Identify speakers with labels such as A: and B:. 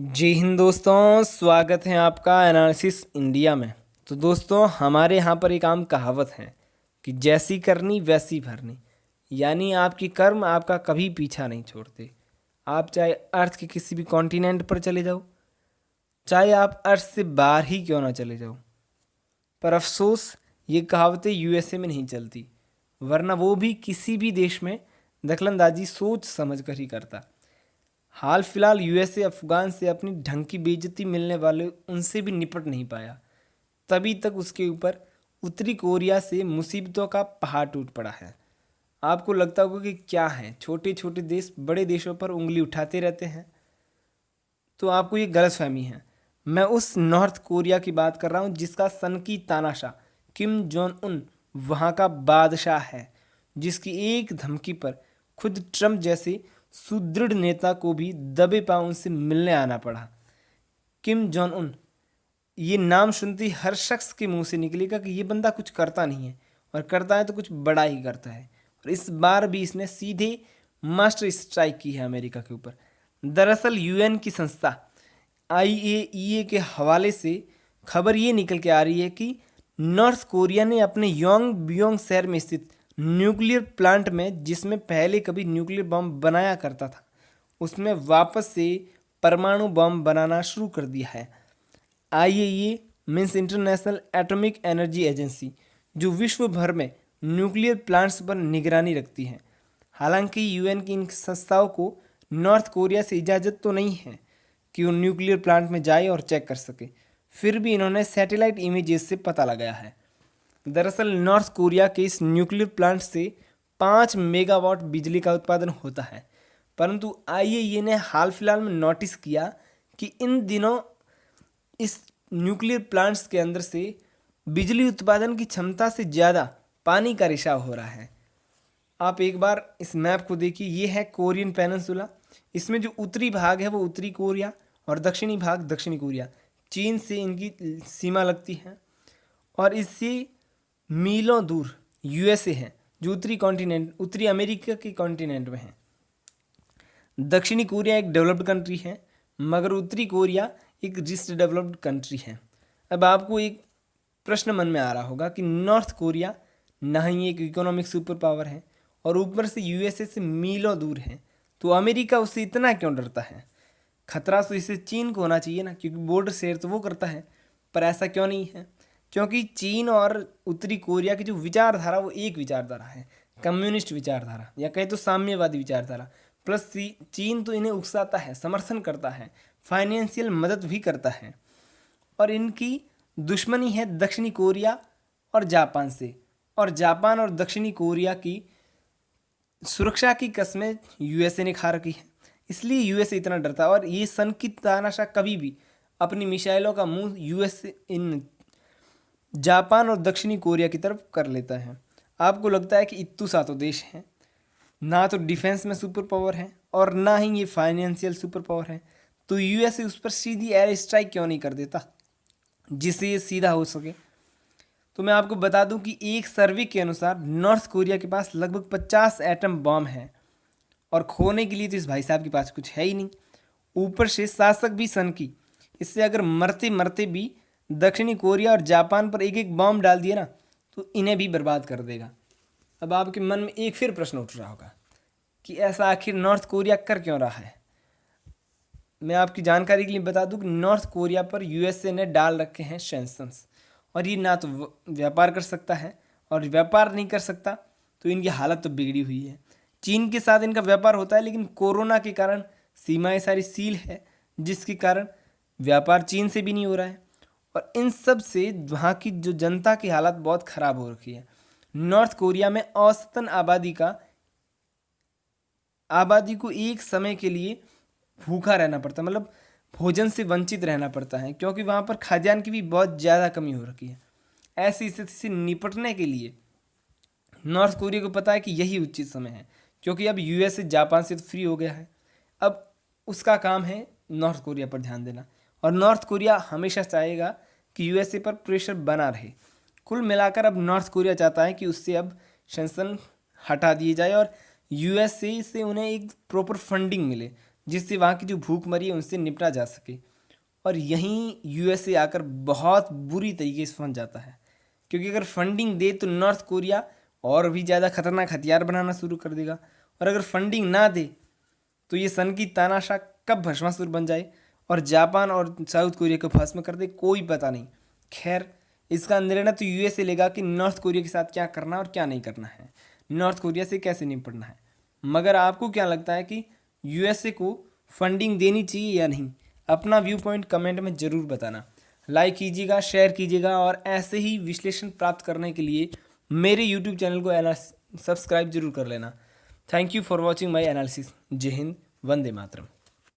A: जी हिंद दोस्तों, स्वागत है आपका एनालिसिस इंडिया में। तो दोस्तों, हमारे यहाँ पर एक आम कहावत है कि जैसी करनी, वैसी भरनी। यानी आपकी कर्म आपका कभी पीछा नहीं छोड़ते। आप चाहे अर्थ के किसी भी कॉन्टिनेंट पर चले जाओ, चाहे आप अर्थ से बाहर ही क्यों ना चले जाओ। पर अफसोस, ये कहावतें यूएसए में नहीं चलती, वरना वो भी किसी भी देश में दखलंदाजी सोच समझ कर ही करता। हाल फ़िलहाल यूएसए, अफगान से अपनी ढंग की बेजती मिलने वाले उनसे भी निपट नहीं पाया। तभी तक उसके ऊपर उत्तरी कोरिया से मुसीबतों का पहाड़ टूट पड़ा है। आपको लगता होगा कि क्या है? छोटे छोटे देश बड़े देशों पर उंगली उठाते रहते हैं। तो आपको ये गलत फहमी है। मैं उस नॉर्थ कोरिया की बात कर रहा हूँ, जिसका सन की तानाशाह किम जोन उन वहाँ का बादशाह है, जिसकी एक धमकी पर खुद ट्रंप जैसे सुदृढ़ नेता को भी दबे पाँव उनसे मिलने आना पड़ा। किम जॉन उन ये नाम सुनते ही हर शख्स के मुँह से निकलेगा कि ये बंदा कुछ करता नहीं है और करता है तो कुछ बड़ा ही करता है। और इस बार भी इसने सीधे मास्टर स्ट्राइक की है अमेरिका के ऊपर। दरअसल यूएन की संस्था आईएईए के हवाले से खबर ये निकल के आ रही है कि नॉर्थ कोरिया ने अपने योंग बियोंग शहर में स्थित न्यूक्लियर प्लांट में जिसमें पहले कभी न्यूक्लियर बम बनाया करता था, उसमें वापस से परमाणु बम बनाना शुरू कर दिया है। IAEA means international atomic energy agency, जो विश्व भर में न्यूक्लियर प्लांट्स पर निगरानी रखती है। हालाँकि यूएन की इन संस्थाओं को नॉर्थ कोरिया से इजाज़त तो नहीं है कि वो न्यूक्लियर प्लांट में जाए और चेक कर सके, फिर भी इन्होंने सैटेलाइट इमेजेस से पता लगाया है। दरअसल नॉर्थ कोरिया के इस न्यूक्लियर प्लांट से पाँच मेगावाट बिजली का उत्पादन होता है। परंतु आईएईए ने हाल फ़िलहाल में नोटिस किया कि इन दिनों इस न्यूक्लियर प्लांट्स के अंदर से बिजली उत्पादन की क्षमता से ज़्यादा पानी का रिसाव हो रहा है। आप एक बार इस मैप को देखिए, ये है कोरियन पेनसुला इसमें जो उत्तरी भाग है वो उत्तरी कोरिया और दक्षिणी भाग दक्षिणी कोरिया। चीन से इनकी सीमा लगती है और इससे मीलों दूर यूएसए है, जो उत्तरी कॉन्टिनेंट उत्तरी अमेरिका के कॉन्टिनेंट में है। दक्षिणी कोरिया एक डेवलप्ड कंट्री है, मगर उत्तरी कोरिया एक रिस्ट डेवलप्ड कंट्री है। अब आपको एक प्रश्न मन में आ रहा होगा कि नॉर्थ कोरिया ना ही एक इकोनॉमिक सुपर पावर है, और ऊपर से यूएसए से मीलों दूर है तो अमेरिका उससे इतना क्यों डरता है? खतरा तो इसे चीन को होना चाहिए ना, क्योंकि बॉर्डर शेयर तो वो करता है, पर ऐसा क्यों नहीं है? क्योंकि चीन और उत्तरी कोरिया की जो विचारधारा, वो एक विचारधारा है, कम्युनिस्ट विचारधारा, या कहें तो साम्यवादी विचारधारा। प्लस चीन तो इन्हें उकसाता है, समर्थन करता है, फाइनेंशियल मदद भी करता है। और इनकी दुश्मनी है दक्षिणी कोरिया और जापान से। और जापान और दक्षिणी कोरिया की सुरक्षा की कस्में यूएसए ने खा रखी है। इसलिए यूएसए इतना डरता है, और ये सन की तानाशाह कभी भी अपनी मिसाइलों का मुँह यूएसए इन जापान और दक्षिणी कोरिया की तरफ़ कर लेता है। आपको लगता है कि इतू सातों देश हैं। ना तो डिफेंस में सुपर पावर है और ना ही ये फाइनेंशियल सुपर पावर है। तो यूएसए उस पर सीधी एयर स्ट्राइक क्यों नहीं कर देता? जिससे ये सीधा हो सके। तो मैं आपको बता दूँ कि एक सर्वे के अनुसार नॉर्थ कोरिया के पास लगभग पचास एटम बॉम्ब हैं। और खोने के लिए तो इस भाई साहब के पास कुछ है ही नहीं। ऊपर से शासक भी सन की। इससे अगर मरते मरते भी दक्षिणी कोरिया और जापान पर एक एक बॉम्ब डाल दिए ना तो इन्हें भी बर्बाद कर देगा। अब आपके मन में एक फिर प्रश्न उठ रहा होगा कि ऐसा आखिर नॉर्थ कोरिया कर क्यों रहा है? मैं आपकी जानकारी के लिए बता दूँ कि नॉर्थ कोरिया पर यूएसए ने डाल रखे हैं सेंसन्स और ये ना तो व्यापार कर सकता है, और व्यापार नहीं कर सकता तो इनकी हालत तो बिगड़ी हुई है। चीन के साथ इनका व्यापार होता है, लेकिन कोरोना के कारण सीमाएँ सारी सील है, जिसके कारण व्यापार चीन से भी नहीं हो रहा है। और इन सबसे वहाँ की जो जनता की हालत बहुत ख़राब हो रखी है। नॉर्थ कोरिया में औसतन आबादी का, आबादी को एक समय के लिए भूखा रहना पड़ता है मतलब भोजन से वंचित रहना पड़ता है, क्योंकि वहाँ पर खाद्यान्न की भी बहुत ज़्यादा कमी हो रखी है। ऐसी स्थिति से निपटने के लिए नॉर्थ कोरिया को पता है कि यही उचित समय है, क्योंकि अब यूएस से जापान से तो फ्री हो गया है। अब उसका काम है नॉर्थ कोरिया पर ध्यान देना। और नॉर्थ कोरिया हमेशा चाहेगा कि यूएसए पर प्रेशर बना रहे। कुल मिलाकर अब नॉर्थ कोरिया चाहता है कि उससे अब सेंसन हटा दिए जाए और यूएसए से उन्हें एक प्रॉपर फंडिंग मिले, जिससे वहाँ की जो भूखमरी है उनसे निपटा जा सके। और यहीं यूएसए आकर बहुत बुरी तरीके से फंस जाता है, क्योंकि अगर फंडिंग दे तो नॉर्थ कोरिया और भी ज़्यादा खतरनाक हथियार बनाना शुरू कर देगा। और अगर फंडिंग ना दे तो ये सन की तानाशाह कब भस्मासुर बन जाए? और जापान और साउथ कोरिया को भस्म कर दे, कोई पता नहीं। खैर, इसका निर्णय तो यूएसए लेगा कि नॉर्थ कोरिया के साथ क्या करना और क्या नहीं करना है। नॉर्थ कोरिया से कैसे निपटना है? मगर आपको क्या लगता है कि यूएसए को फंडिंग देनी चाहिए या नहीं? अपना व्यू पॉइंट कमेंट में ज़रूर बताना। लाइक कीजिएगा शेयर कीजिएगा और ऐसे ही विश्लेषण प्राप्त करने के लिए मेरे यूट्यूब चैनल को सब्सक्राइब ज़रूर कर लेना। Thank you for watching my analysis जय हिंद, वंदे मातरम।